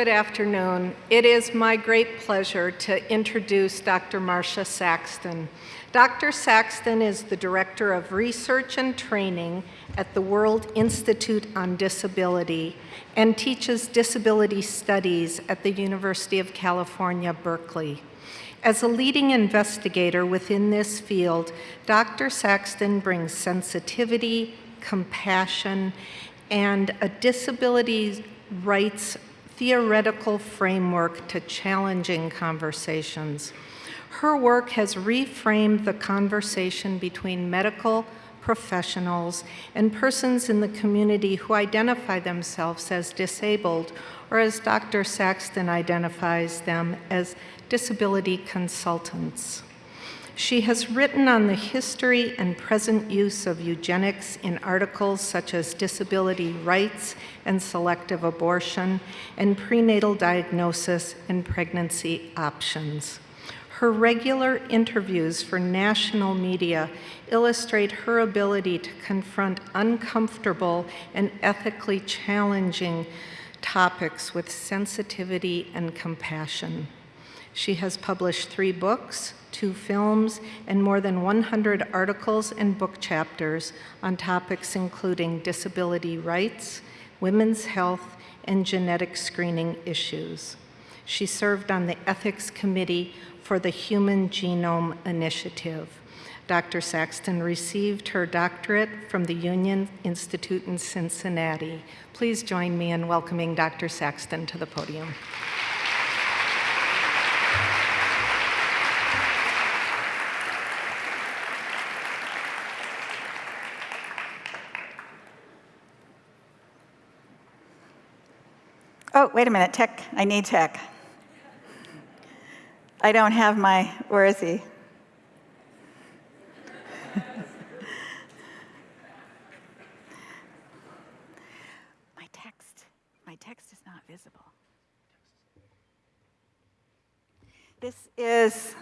good afternoon. It is my great pleasure to introduce Dr. Marsha Saxton. Dr. Saxton is the Director of Research and Training at the World Institute on Disability and teaches disability studies at the University of California, Berkeley. As a leading investigator within this field, Dr. Saxton brings sensitivity, compassion, and a disability rights theoretical framework to challenging conversations. Her work has reframed the conversation between medical professionals and persons in the community who identify themselves as disabled, or as Dr. Saxton identifies them, as disability consultants. She has written on the history and present use of eugenics in articles such as Disability Rights and Selective Abortion and Prenatal Diagnosis and Pregnancy Options. Her regular interviews for national media illustrate her ability to confront uncomfortable and ethically challenging topics with sensitivity and compassion. She has published three books, two films, and more than 100 articles and book chapters on topics including disability rights, women's health, and genetic screening issues. She served on the Ethics Committee for the Human Genome Initiative. Dr. Saxton received her doctorate from the Union Institute in Cincinnati. Please join me in welcoming Dr. Saxton to the podium. Oh, wait a minute, tech, I need tech. I don't have my, where is he? my text, my text is not visible. This is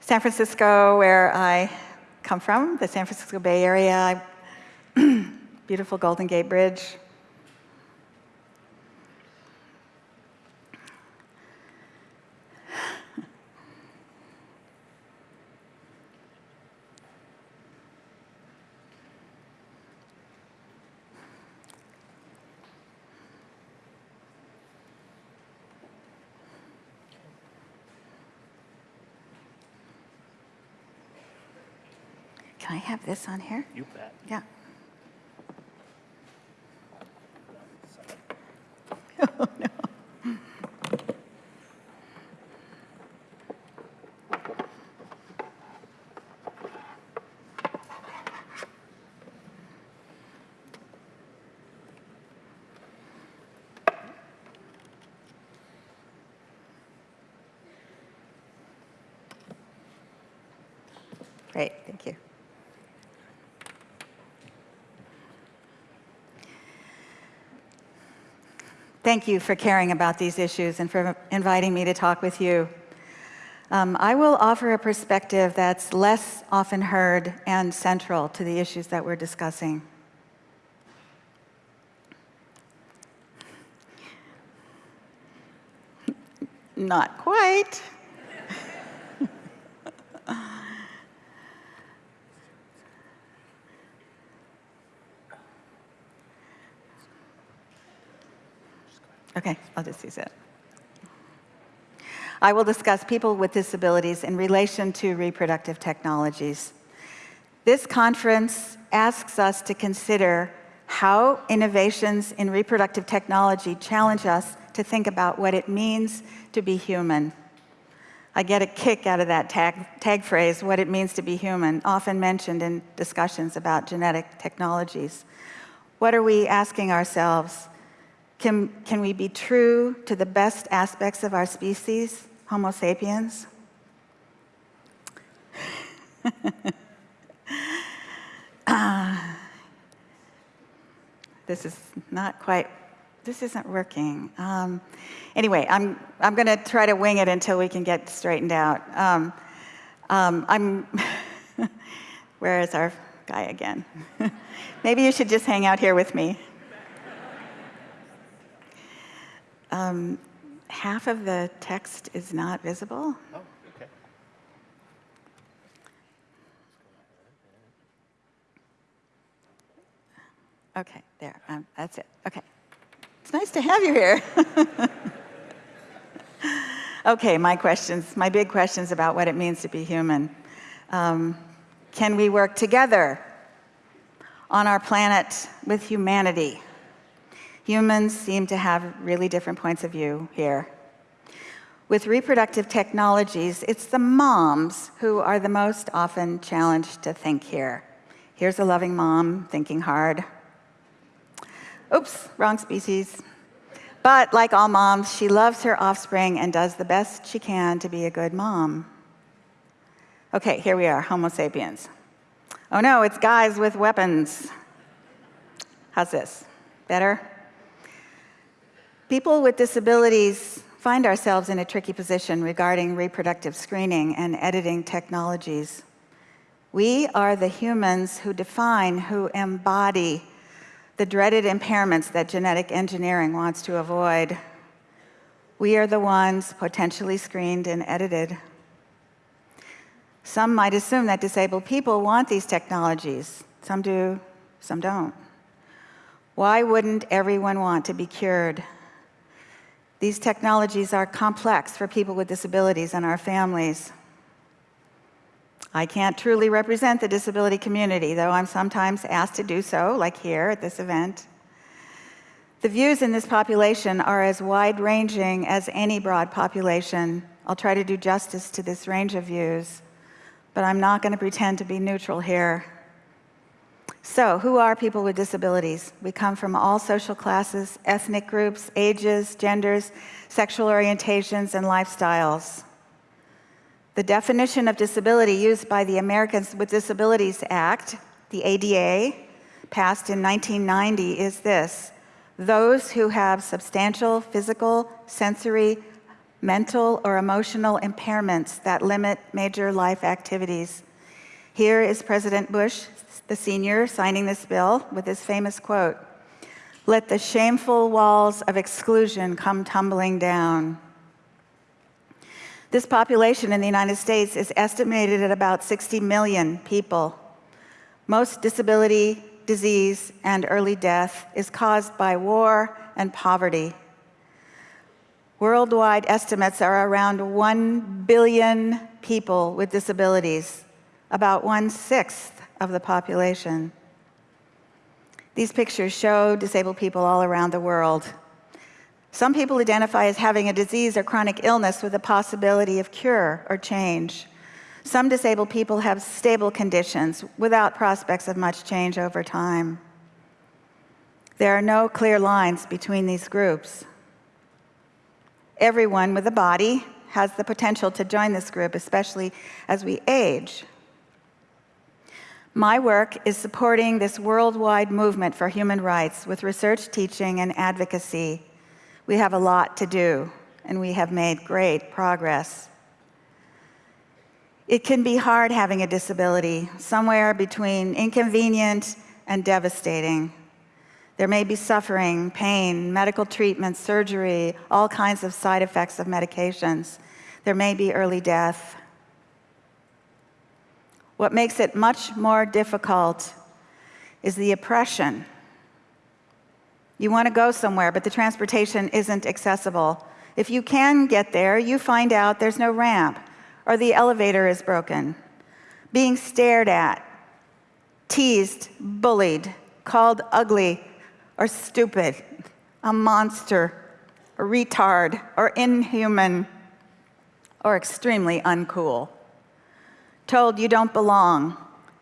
San Francisco, where I come from, the San Francisco Bay Area. Beautiful Golden Gate Bridge. Can I have this on here? You bet. Yeah. Oh, no. Great, thank you. Thank you for caring about these issues and for inviting me to talk with you. Um, I will offer a perspective that's less often heard and central to the issues that we're discussing. Not quite. Okay, I'll just use it. I will discuss people with disabilities in relation to reproductive technologies. This conference asks us to consider how innovations in reproductive technology challenge us to think about what it means to be human. I get a kick out of that tag, tag phrase, what it means to be human, often mentioned in discussions about genetic technologies. What are we asking ourselves? Can, can we be true to the best aspects of our species, Homo sapiens? uh, this is not quite, this isn't working. Um, anyway, I'm, I'm going to try to wing it until we can get straightened out. Um, um, I'm, where is our guy again? Maybe you should just hang out here with me. Um, half of the text is not visible. Oh, okay. Okay, there, um, that's it. Okay. It's nice to have you here. okay, my questions, my big questions about what it means to be human. Um, can we work together on our planet with humanity? Humans seem to have really different points of view here. With reproductive technologies, it's the moms who are the most often challenged to think here. Here's a loving mom thinking hard. Oops, wrong species. But like all moms, she loves her offspring and does the best she can to be a good mom. Okay, here we are, Homo sapiens. Oh no, it's guys with weapons. How's this? Better? People with disabilities find ourselves in a tricky position regarding reproductive screening and editing technologies. We are the humans who define, who embody the dreaded impairments that genetic engineering wants to avoid. We are the ones potentially screened and edited. Some might assume that disabled people want these technologies. Some do, some don't. Why wouldn't everyone want to be cured? These technologies are complex for people with disabilities and our families. I can't truly represent the disability community, though I'm sometimes asked to do so, like here at this event. The views in this population are as wide-ranging as any broad population. I'll try to do justice to this range of views, but I'm not going to pretend to be neutral here. So, who are people with disabilities? We come from all social classes, ethnic groups, ages, genders, sexual orientations, and lifestyles. The definition of disability used by the Americans with Disabilities Act, the ADA, passed in 1990 is this, those who have substantial physical, sensory, mental, or emotional impairments that limit major life activities. Here is President Bush, the senior, signing this bill with his famous quote, let the shameful walls of exclusion come tumbling down. This population in the United States is estimated at about 60 million people. Most disability, disease, and early death is caused by war and poverty. Worldwide estimates are around 1 billion people with disabilities, about one-sixth of the population. These pictures show disabled people all around the world. Some people identify as having a disease or chronic illness with a possibility of cure or change. Some disabled people have stable conditions without prospects of much change over time. There are no clear lines between these groups. Everyone with a body has the potential to join this group, especially as we age. My work is supporting this worldwide movement for human rights with research, teaching, and advocacy we have a lot to do, and we have made great progress. It can be hard having a disability, somewhere between inconvenient and devastating. There may be suffering, pain, medical treatment, surgery, all kinds of side effects of medications. There may be early death. What makes it much more difficult is the oppression you want to go somewhere, but the transportation isn't accessible. If you can get there, you find out there's no ramp, or the elevator is broken. Being stared at, teased, bullied, called ugly, or stupid, a monster, a retard, or inhuman, or extremely uncool. Told you don't belong,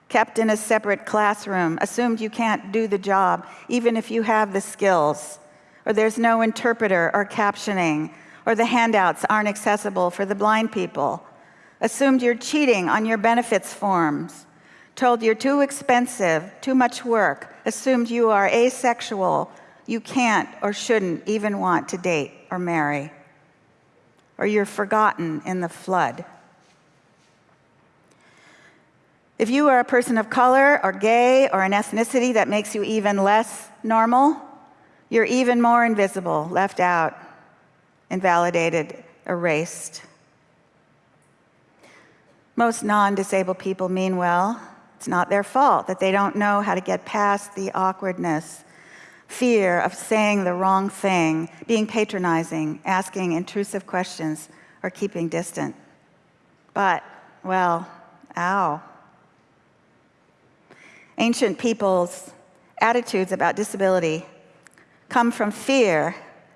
kept in a separate classroom, assumed you can't do the job, even if you have the skills, or there's no interpreter or captioning, or the handouts aren't accessible for the blind people, assumed you're cheating on your benefits forms, told you're too expensive, too much work, assumed you are asexual, you can't or shouldn't even want to date or marry, or you're forgotten in the flood. If you are a person of color or gay or an ethnicity that makes you even less normal, you're even more invisible, left out. invalidated, erased. Most non-disabled people mean well. It's not their fault that they don't know how to get past the awkwardness, fear of saying the wrong thing, being patronizing, asking intrusive questions, or keeping distant. But, well, ow. Ancient people's attitudes about disability come from fear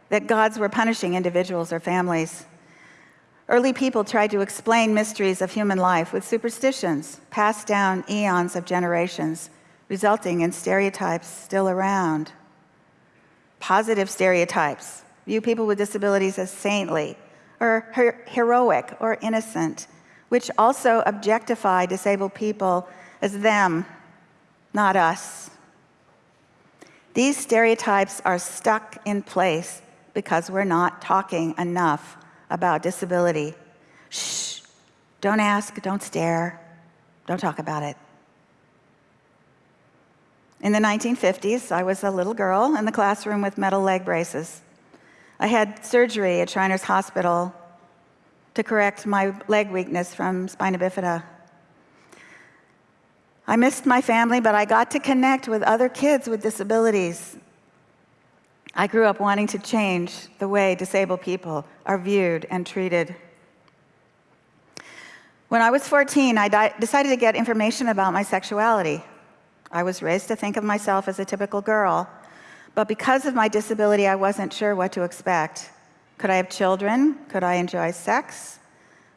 that gods were punishing individuals or families. Early people tried to explain mysteries of human life with superstitions passed down eons of generations, resulting in stereotypes still around. Positive stereotypes view people with disabilities as saintly or her heroic or innocent, which also objectify disabled people as them, not us. These stereotypes are stuck in place because we're not talking enough about disability. Shh, don't ask, don't stare, don't talk about it. In the 1950s, I was a little girl in the classroom with metal leg braces. I had surgery at Shriners Hospital to correct my leg weakness from spina bifida. I missed my family, but I got to connect with other kids with disabilities I grew up wanting to change the way disabled people are viewed and treated. When I was 14, I decided to get information about my sexuality. I was raised to think of myself as a typical girl, but because of my disability, I wasn't sure what to expect. Could I have children? Could I enjoy sex?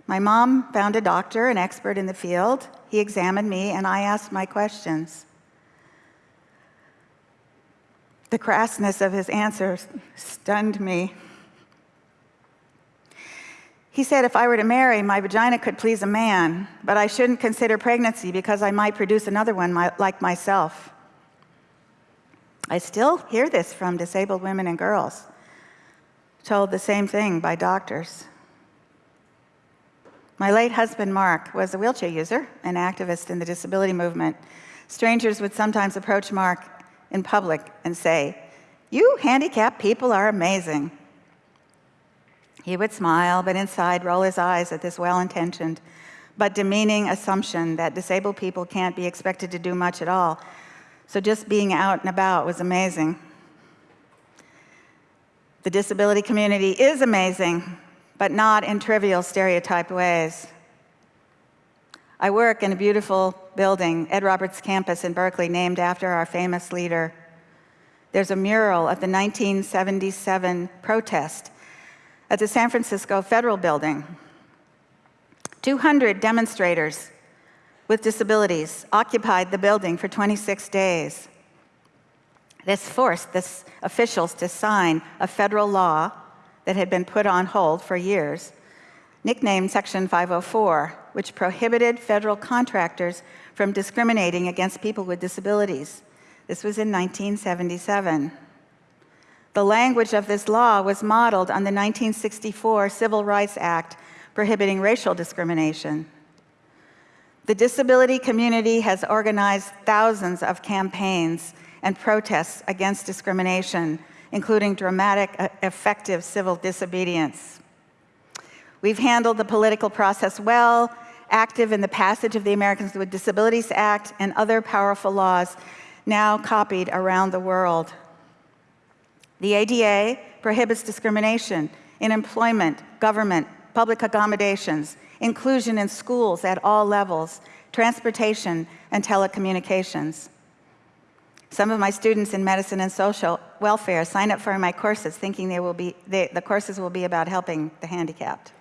My mom found a doctor, an expert in the field. He examined me, and I asked my questions. The crassness of his answers stunned me. He said if I were to marry, my vagina could please a man, but I shouldn't consider pregnancy because I might produce another one like myself. I still hear this from disabled women and girls, told the same thing by doctors. My late husband, Mark, was a wheelchair user, an activist in the disability movement. Strangers would sometimes approach Mark in public and say, You handicapped people are amazing. He would smile, but inside roll his eyes at this well intentioned but demeaning assumption that disabled people can't be expected to do much at all. So just being out and about was amazing. The disability community is amazing, but not in trivial stereotyped ways. I work in a beautiful building, Ed Roberts campus in Berkeley, named after our famous leader. There's a mural of the 1977 protest at the San Francisco Federal Building. 200 demonstrators with disabilities occupied the building for 26 days. This forced the officials to sign a federal law that had been put on hold for years nicknamed Section 504, which prohibited federal contractors from discriminating against people with disabilities. This was in 1977. The language of this law was modeled on the 1964 Civil Rights Act prohibiting racial discrimination. The disability community has organized thousands of campaigns and protests against discrimination, including dramatic, uh, effective civil disobedience. We've handled the political process well, active in the passage of the Americans with Disabilities Act and other powerful laws now copied around the world. The ADA prohibits discrimination in employment, government, public accommodations, inclusion in schools at all levels, transportation, and telecommunications. Some of my students in medicine and social welfare sign up for my courses thinking they will be, they, the courses will be about helping the handicapped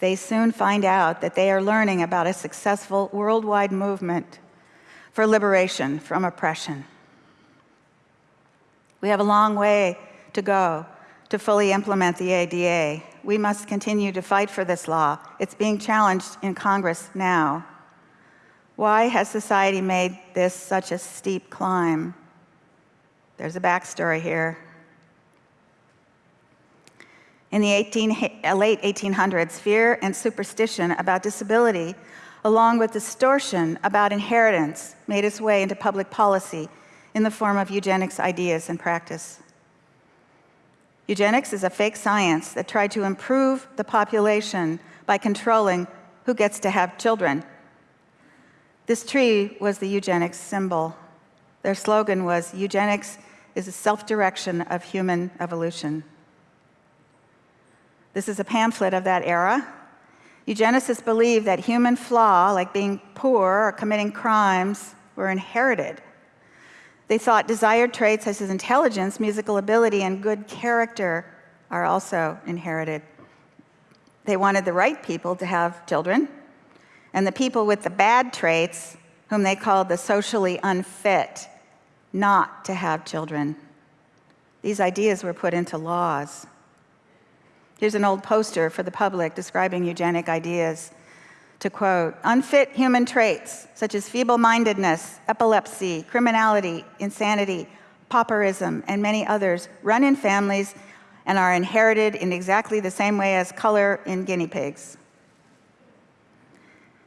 they soon find out that they are learning about a successful worldwide movement for liberation from oppression. We have a long way to go to fully implement the ADA. We must continue to fight for this law. It's being challenged in Congress now. Why has society made this such a steep climb? There's a backstory here. In the 18, uh, late 1800s, fear and superstition about disability, along with distortion about inheritance, made its way into public policy in the form of eugenics ideas and practice. Eugenics is a fake science that tried to improve the population by controlling who gets to have children. This tree was the eugenics symbol. Their slogan was, eugenics is a self-direction of human evolution. This is a pamphlet of that era. Eugenicists believed that human flaw, like being poor or committing crimes, were inherited. They thought desired traits such as intelligence, musical ability, and good character are also inherited. They wanted the right people to have children, and the people with the bad traits, whom they called the socially unfit, not to have children. These ideas were put into laws. Here's an old poster for the public describing eugenic ideas. To quote, unfit human traits such as feeble-mindedness, epilepsy, criminality, insanity, pauperism, and many others run in families and are inherited in exactly the same way as color in guinea pigs.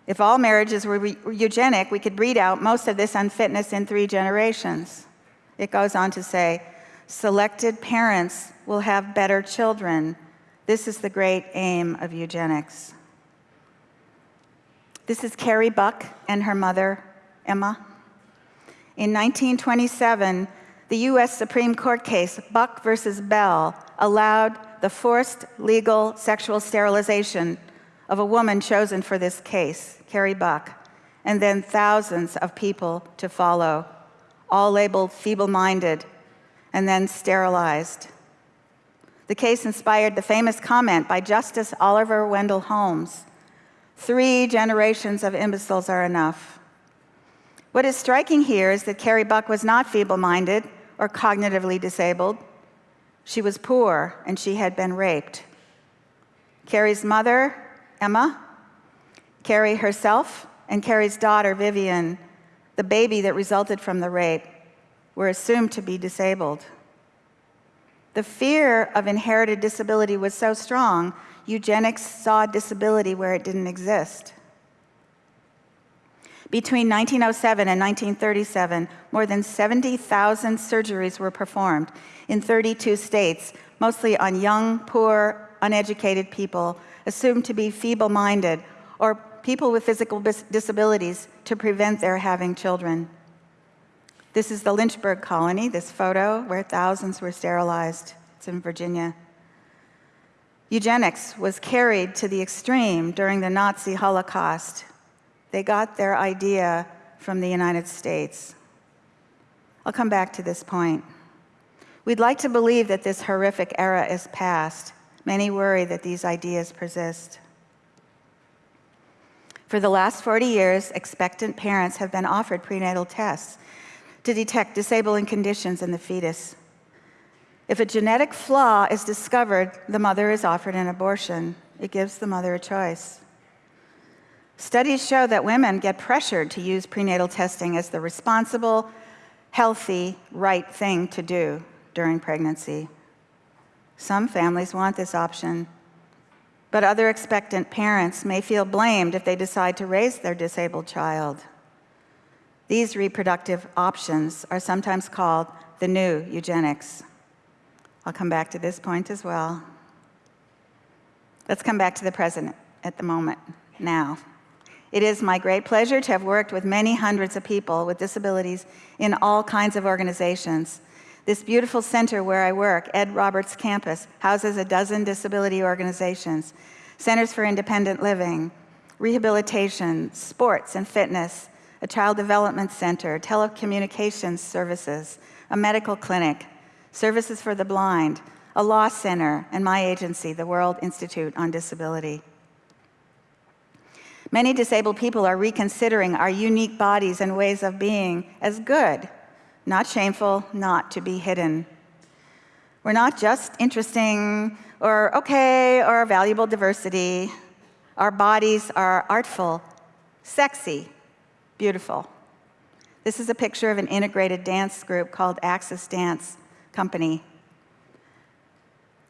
If all marriages were eugenic, we could breed out most of this unfitness in three generations. It goes on to say, selected parents will have better children. This is the great aim of eugenics. This is Carrie Buck and her mother, Emma. In 1927, the US Supreme Court case, Buck versus Bell, allowed the forced legal sexual sterilization of a woman chosen for this case, Carrie Buck, and then thousands of people to follow, all labeled feeble-minded, and then sterilized. The case inspired the famous comment by Justice Oliver Wendell Holmes, three generations of imbeciles are enough. What is striking here is that Carrie Buck was not feeble-minded or cognitively disabled. She was poor and she had been raped. Carrie's mother Emma, Carrie herself, and Carrie's daughter, Vivian, the baby that resulted from the rape, were assumed to be disabled. The fear of inherited disability was so strong, eugenics saw disability where it didn't exist. Between 1907 and 1937, more than 70,000 surgeries were performed in 32 states, mostly on young, poor, uneducated people assumed to be feeble-minded or people with physical disabilities to prevent their having children. This is the Lynchburg colony, this photo where thousands were sterilized. It's in Virginia. Eugenics was carried to the extreme during the Nazi Holocaust. They got their idea from the United States. I'll come back to this point. We'd like to believe that this horrific era is past, Many worry that these ideas persist. For the last 40 years, expectant parents have been offered prenatal tests to detect disabling conditions in the fetus. If a genetic flaw is discovered, the mother is offered an abortion. It gives the mother a choice. Studies show that women get pressured to use prenatal testing as the responsible, healthy, right thing to do during pregnancy. Some families want this option, but other expectant parents may feel blamed if they decide to raise their disabled child. These reproductive options are sometimes called the new eugenics. I'll come back to this point as well. Let's come back to the present at the moment, now. It is my great pleasure to have worked with many hundreds of people with disabilities in all kinds of organizations this beautiful center where I work, Ed Roberts Campus, houses a dozen disability organizations, centers for independent living, rehabilitation, sports and fitness, a child development center, telecommunications services, a medical clinic, services for the blind, a law center, and my agency, the World Institute on Disability. Many disabled people are reconsidering our unique bodies and ways of being as good not shameful, not to be hidden. We're not just interesting or okay or valuable diversity. Our bodies are artful, sexy, beautiful. This is a picture of an integrated dance group called Axis Dance Company.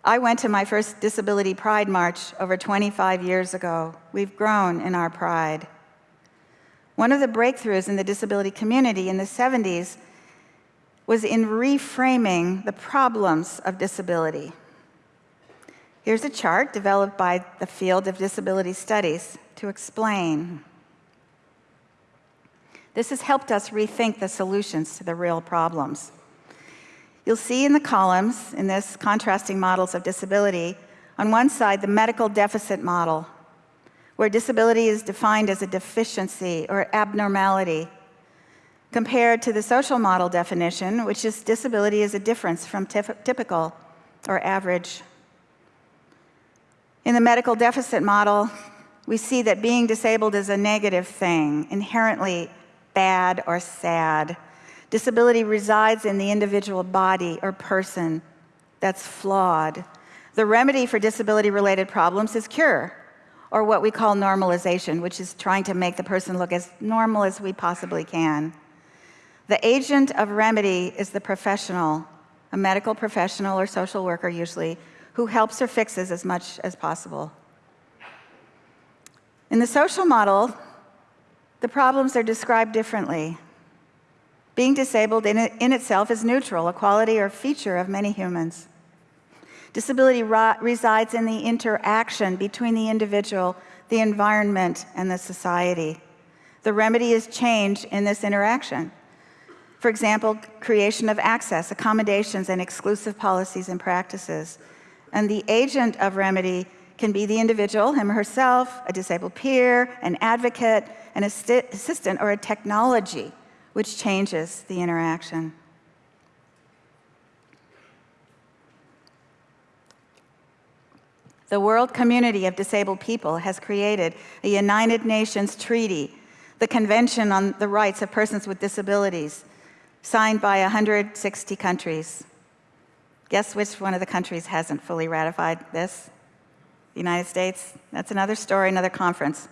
I went to my first Disability Pride March over 25 years ago. We've grown in our pride. One of the breakthroughs in the disability community in the 70s was in reframing the problems of disability. Here's a chart developed by the field of disability studies to explain. This has helped us rethink the solutions to the real problems. You'll see in the columns, in this contrasting models of disability, on one side, the medical deficit model, where disability is defined as a deficiency or abnormality, compared to the social model definition, which is disability is a difference from typical or average. In the medical deficit model, we see that being disabled is a negative thing, inherently bad or sad. Disability resides in the individual body or person that's flawed. The remedy for disability-related problems is cure, or what we call normalization, which is trying to make the person look as normal as we possibly can. The agent of remedy is the professional, a medical professional or social worker usually, who helps or fixes as much as possible. In the social model, the problems are described differently. Being disabled in, it, in itself is neutral, a quality or feature of many humans. Disability resides in the interaction between the individual, the environment, and the society. The remedy is change in this interaction. For example, creation of access, accommodations, and exclusive policies and practices. And the agent of remedy can be the individual, him or herself, a disabled peer, an advocate, an assistant, or a technology which changes the interaction. The World Community of Disabled People has created a United Nations Treaty, the Convention on the Rights of Persons with Disabilities, signed by 160 countries. Guess which one of the countries hasn't fully ratified this? The United States? That's another story, another conference.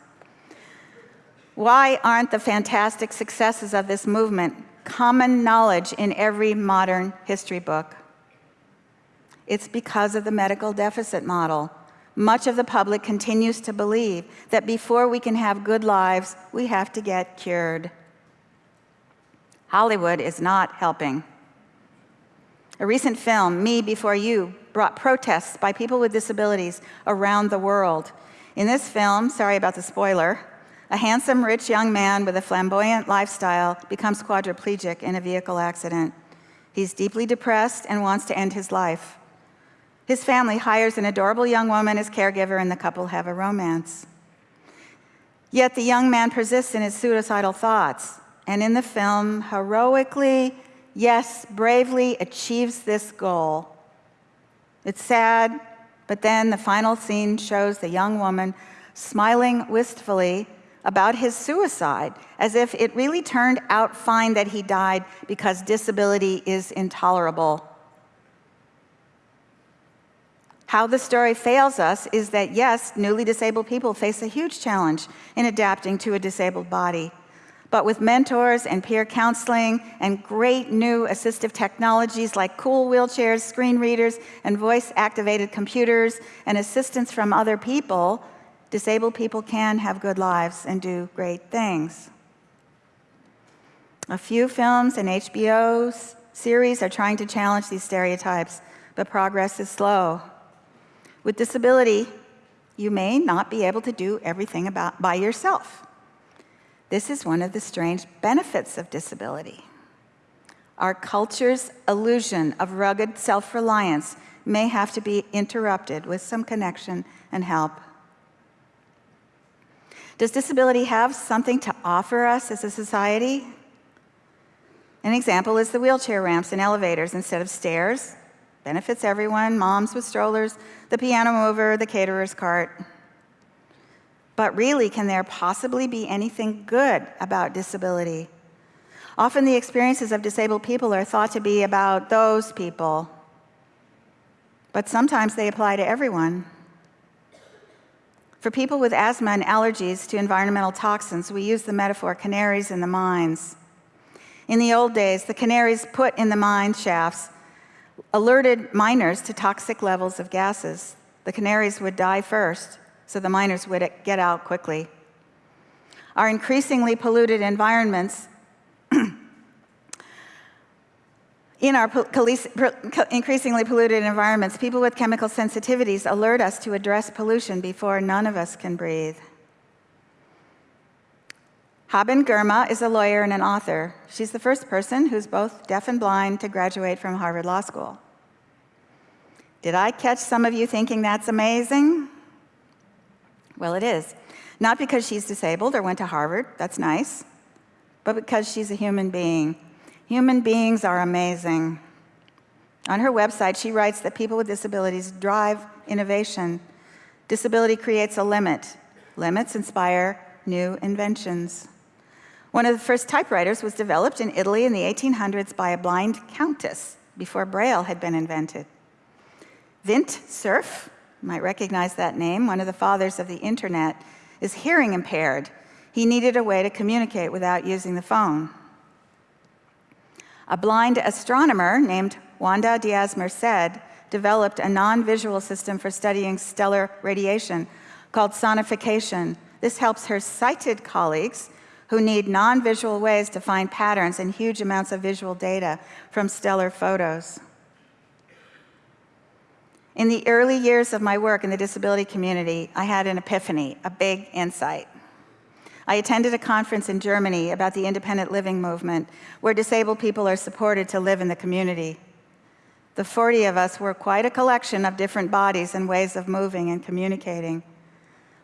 Why aren't the fantastic successes of this movement common knowledge in every modern history book? It's because of the medical deficit model. Much of the public continues to believe that before we can have good lives, we have to get cured. Hollywood is not helping. A recent film, Me Before You, brought protests by people with disabilities around the world. In this film, sorry about the spoiler, a handsome, rich young man with a flamboyant lifestyle becomes quadriplegic in a vehicle accident. He's deeply depressed and wants to end his life. His family hires an adorable young woman as caregiver, and the couple have a romance. Yet the young man persists in his suicidal thoughts, and in the film, heroically, yes, bravely achieves this goal. It's sad, but then the final scene shows the young woman smiling wistfully about his suicide, as if it really turned out fine that he died because disability is intolerable. How the story fails us is that, yes, newly disabled people face a huge challenge in adapting to a disabled body. But with mentors and peer counseling and great new assistive technologies like cool wheelchairs, screen readers, and voice-activated computers, and assistance from other people, disabled people can have good lives and do great things. A few films and HBO series are trying to challenge these stereotypes, but progress is slow. With disability, you may not be able to do everything about, by yourself. This is one of the strange benefits of disability. Our culture's illusion of rugged self-reliance may have to be interrupted with some connection and help. Does disability have something to offer us as a society? An example is the wheelchair ramps and elevators instead of stairs. Benefits everyone, moms with strollers, the piano mover, the caterer's cart. But really, can there possibly be anything good about disability? Often the experiences of disabled people are thought to be about those people, but sometimes they apply to everyone. For people with asthma and allergies to environmental toxins, we use the metaphor canaries in the mines. In the old days, the canaries put in the mine shafts alerted miners to toxic levels of gases. The canaries would die first, so the miners would get out quickly. Our increasingly polluted environments In our increasingly polluted environments, people with chemical sensitivities alert us to address pollution before none of us can breathe. Haben Girma is a lawyer and an author. She's the first person who's both deaf and blind to graduate from Harvard Law School. Did I catch some of you thinking that's amazing? Well, it is. Not because she's disabled or went to Harvard, that's nice, but because she's a human being. Human beings are amazing. On her website, she writes that people with disabilities drive innovation. Disability creates a limit. Limits inspire new inventions. One of the first typewriters was developed in Italy in the 1800s by a blind countess before Braille had been invented. Vint Cerf, might recognize that name, one of the fathers of the internet, is hearing impaired. He needed a way to communicate without using the phone. A blind astronomer named Wanda Diaz Merced developed a non-visual system for studying stellar radiation called sonification. This helps her sighted colleagues who need non-visual ways to find patterns in huge amounts of visual data from stellar photos. In the early years of my work in the disability community, I had an epiphany, a big insight. I attended a conference in Germany about the independent living movement, where disabled people are supported to live in the community. The 40 of us were quite a collection of different bodies and ways of moving and communicating.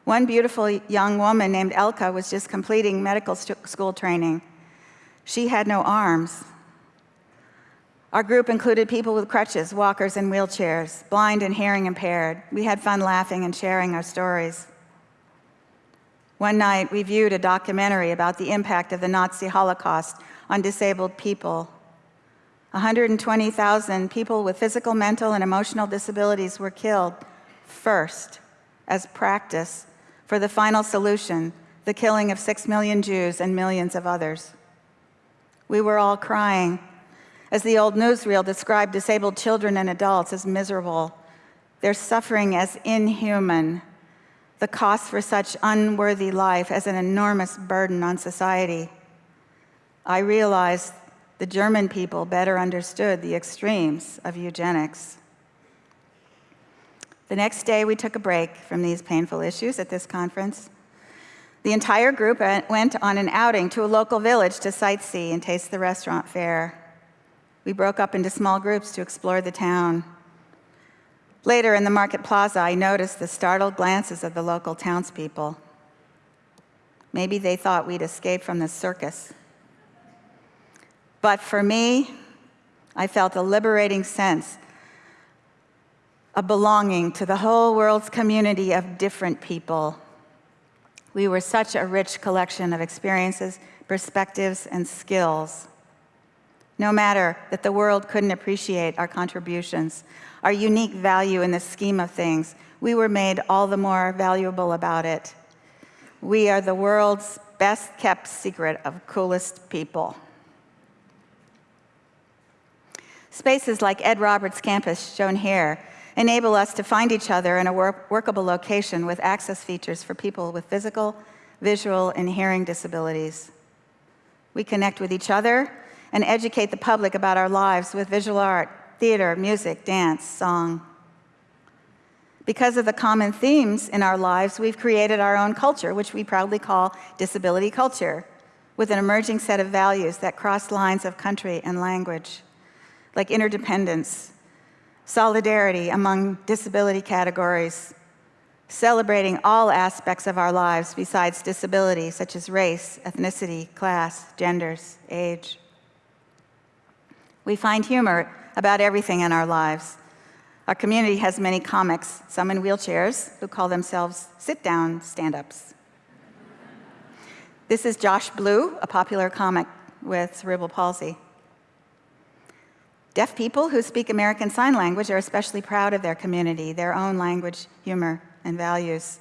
One beautiful young woman named Elka was just completing medical school training. She had no arms, our group included people with crutches, walkers, and wheelchairs, blind and hearing impaired. We had fun laughing and sharing our stories. One night, we viewed a documentary about the impact of the Nazi Holocaust on disabled people. 120,000 people with physical, mental, and emotional disabilities were killed first as practice for the final solution, the killing of six million Jews and millions of others. We were all crying as the old newsreel described disabled children and adults as miserable, their suffering as inhuman, the cost for such unworthy life as an enormous burden on society. I realized the German people better understood the extremes of eugenics. The next day, we took a break from these painful issues at this conference. The entire group went on an outing to a local village to sightsee and taste the restaurant fare. We broke up into small groups to explore the town. Later in the market plaza, I noticed the startled glances of the local townspeople. Maybe they thought we'd escaped from the circus. But for me, I felt a liberating sense of belonging to the whole world's community of different people. We were such a rich collection of experiences, perspectives, and skills. No matter that the world couldn't appreciate our contributions, our unique value in the scheme of things, we were made all the more valuable about it. We are the world's best kept secret of coolest people. Spaces like Ed Roberts campus, shown here, enable us to find each other in a work workable location with access features for people with physical, visual, and hearing disabilities. We connect with each other and educate the public about our lives with visual art, theater, music, dance, song. Because of the common themes in our lives, we've created our own culture, which we proudly call disability culture, with an emerging set of values that cross lines of country and language, like interdependence, solidarity among disability categories, celebrating all aspects of our lives besides disability, such as race, ethnicity, class, genders, age. We find humor about everything in our lives. Our community has many comics, some in wheelchairs, who call themselves sit-down stand-ups. This is Josh Blue, a popular comic with cerebral palsy. Deaf people who speak American Sign Language are especially proud of their community, their own language, humor, and values.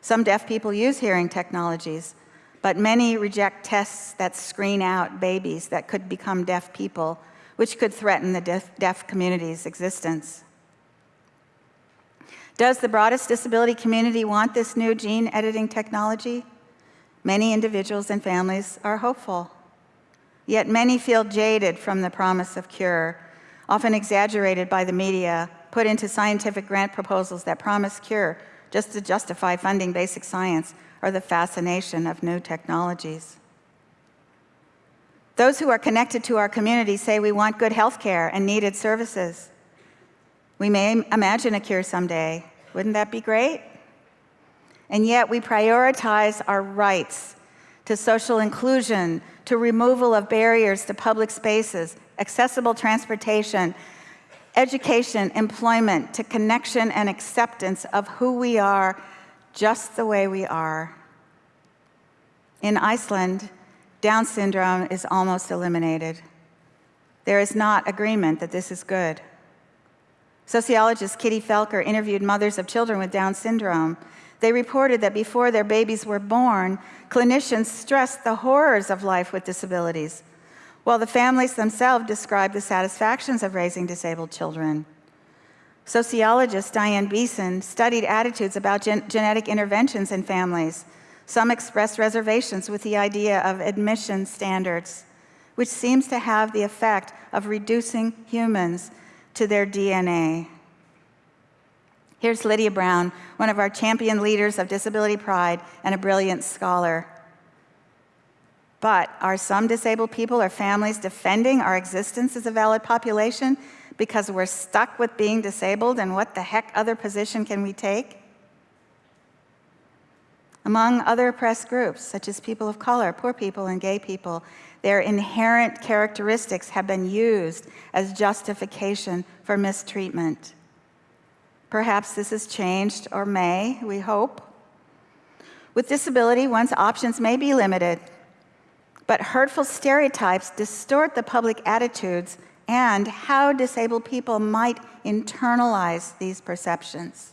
Some deaf people use hearing technologies, but many reject tests that screen out babies that could become deaf people which could threaten the deaf, deaf community's existence. Does the broadest disability community want this new gene editing technology? Many individuals and families are hopeful. Yet many feel jaded from the promise of cure, often exaggerated by the media, put into scientific grant proposals that promise cure just to justify funding basic science or the fascination of new technologies. Those who are connected to our community say we want good health care and needed services. We may imagine a cure someday. Wouldn't that be great? And yet we prioritize our rights to social inclusion, to removal of barriers to public spaces, accessible transportation, education, employment, to connection and acceptance of who we are just the way we are. In Iceland, Down syndrome is almost eliminated. There is not agreement that this is good. Sociologist Kitty Felker interviewed mothers of children with Down syndrome. They reported that before their babies were born, clinicians stressed the horrors of life with disabilities, while the families themselves described the satisfactions of raising disabled children. Sociologist Diane Beeson studied attitudes about gen genetic interventions in families. Some expressed reservations with the idea of admission standards, which seems to have the effect of reducing humans to their DNA. Here's Lydia Brown, one of our champion leaders of disability pride and a brilliant scholar. But are some disabled people or families defending our existence as a valid population because we're stuck with being disabled and what the heck other position can we take? Among other oppressed groups, such as people of color, poor people, and gay people, their inherent characteristics have been used as justification for mistreatment. Perhaps this has changed, or may, we hope. With disability, one's options may be limited, but hurtful stereotypes distort the public attitudes and how disabled people might internalize these perceptions.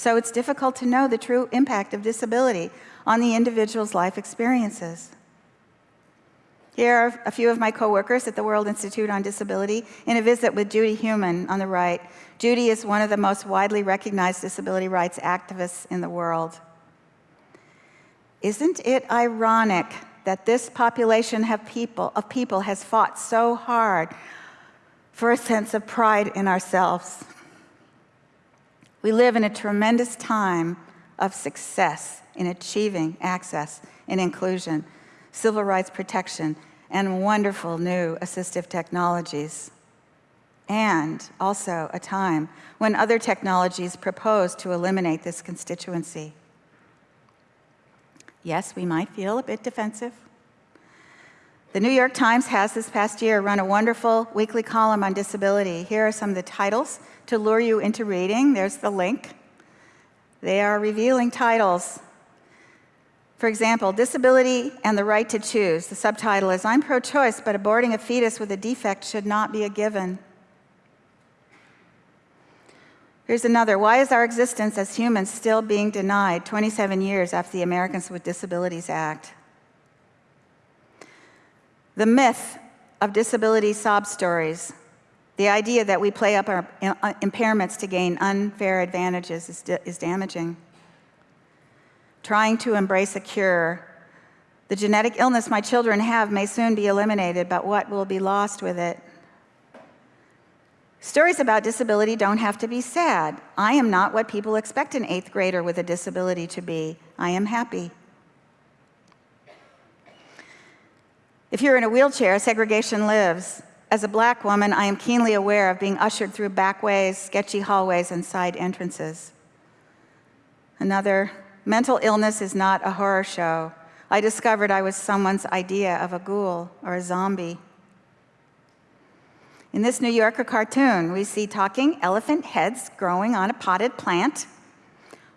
So it's difficult to know the true impact of disability on the individual's life experiences. Here are a few of my coworkers at the World Institute on Disability in a visit with Judy Heumann on the right. Judy is one of the most widely recognized disability rights activists in the world. Isn't it ironic that this population people, of people has fought so hard for a sense of pride in ourselves. We live in a tremendous time of success in achieving access and inclusion, civil rights protection, and wonderful new assistive technologies. And also a time when other technologies propose to eliminate this constituency. Yes, we might feel a bit defensive. The New York Times has this past year run a wonderful weekly column on disability. Here are some of the titles to lure you into reading. There's the link. They are revealing titles. For example, Disability and the Right to Choose. The subtitle is, I'm pro-choice, but aborting a fetus with a defect should not be a given. Here's another. Why is our existence as humans still being denied 27 years after the Americans with Disabilities Act? The myth of disability sob stories, the idea that we play up our uh, impairments to gain unfair advantages is, is damaging. Trying to embrace a cure. The genetic illness my children have may soon be eliminated, but what will be lost with it? Stories about disability don't have to be sad. I am not what people expect an eighth grader with a disability to be. I am happy. If you're in a wheelchair, segregation lives. As a black woman, I am keenly aware of being ushered through backways, sketchy hallways, and side entrances. Another, mental illness is not a horror show. I discovered I was someone's idea of a ghoul or a zombie. In this New Yorker cartoon, we see talking elephant heads growing on a potted plant.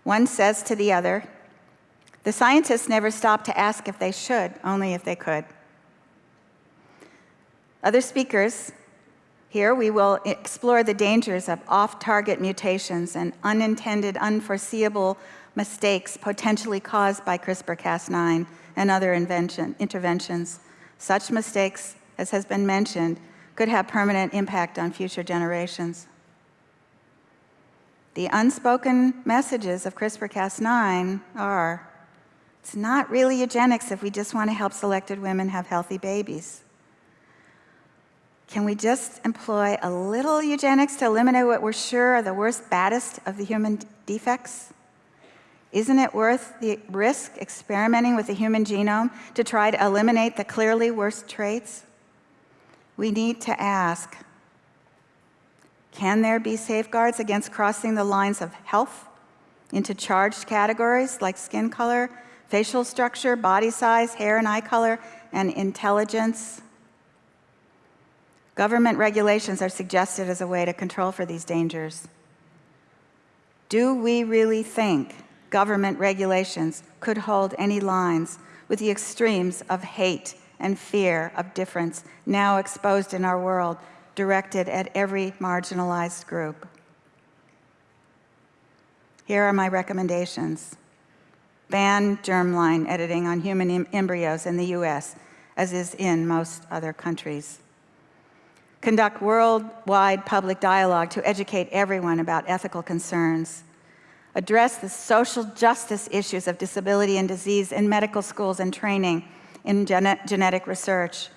One says to the other, the scientists never stopped to ask if they should, only if they could. Other speakers, here we will explore the dangers of off-target mutations and unintended, unforeseeable mistakes potentially caused by CRISPR-Cas9 and other invention, interventions. Such mistakes, as has been mentioned, could have permanent impact on future generations. The unspoken messages of CRISPR-Cas9 are, it's not really eugenics if we just want to help selected women have healthy babies. Can we just employ a little eugenics to eliminate what we're sure are the worst, baddest of the human defects? Isn't it worth the risk experimenting with the human genome to try to eliminate the clearly worst traits? We need to ask, can there be safeguards against crossing the lines of health into charged categories like skin color, facial structure, body size, hair and eye color, and intelligence? Government regulations are suggested as a way to control for these dangers. Do we really think government regulations could hold any lines with the extremes of hate and fear of difference now exposed in our world, directed at every marginalized group? Here are my recommendations. Ban germline editing on human em- embryos in the US, as is in most other countries. Conduct worldwide public dialogue to educate everyone about ethical concerns. Address the social justice issues of disability and disease in medical schools and training in gene- genetic research.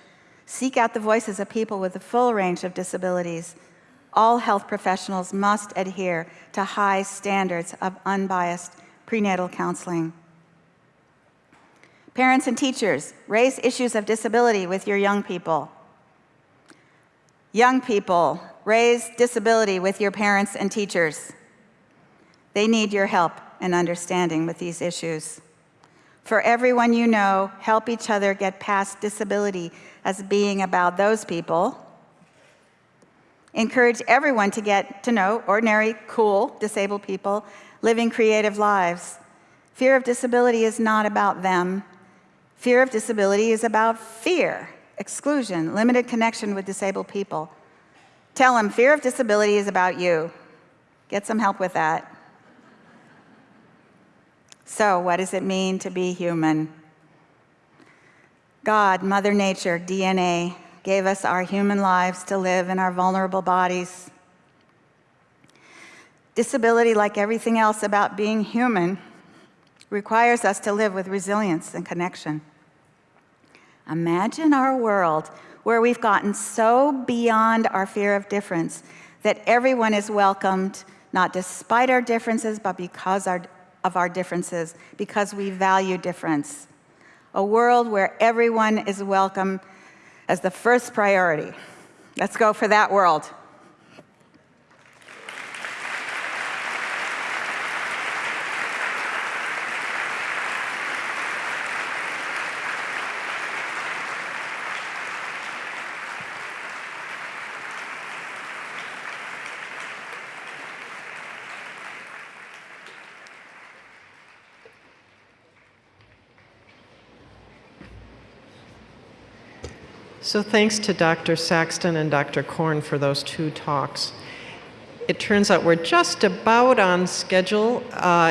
Seek out the voices of people with a full range of disabilities. All health professionals must adhere to high standards of unbiased prenatal counseling. Parents and teachers, raise issues of disability with your young people. Young people, raise disability with your parents and teachers. They need your help and understanding with these issues. For everyone you know, help each other get past disability as being about those people. Encourage everyone to get to know ordinary, cool, disabled people living creative lives. Fear of disability is not about them. Fear of disability is about fear, exclusion, limited connection with disabled people. Tell them fear of disability is about you. Get some help with that. So, what does it mean to be human? God, Mother Nature, DNA, gave us our human lives to live in our vulnerable bodies. Disability, like everything else about being human, requires us to live with resilience and connection. Imagine our world where we've gotten so beyond our fear of difference that everyone is welcomed, not despite our differences, but because our, of our differences, because we value difference. A world where everyone is welcome as the first priority. Let's go for that world. So thanks to Dr. Saxton and Dr. Korn for those two talks. It turns out we're just about on schedule. Uh,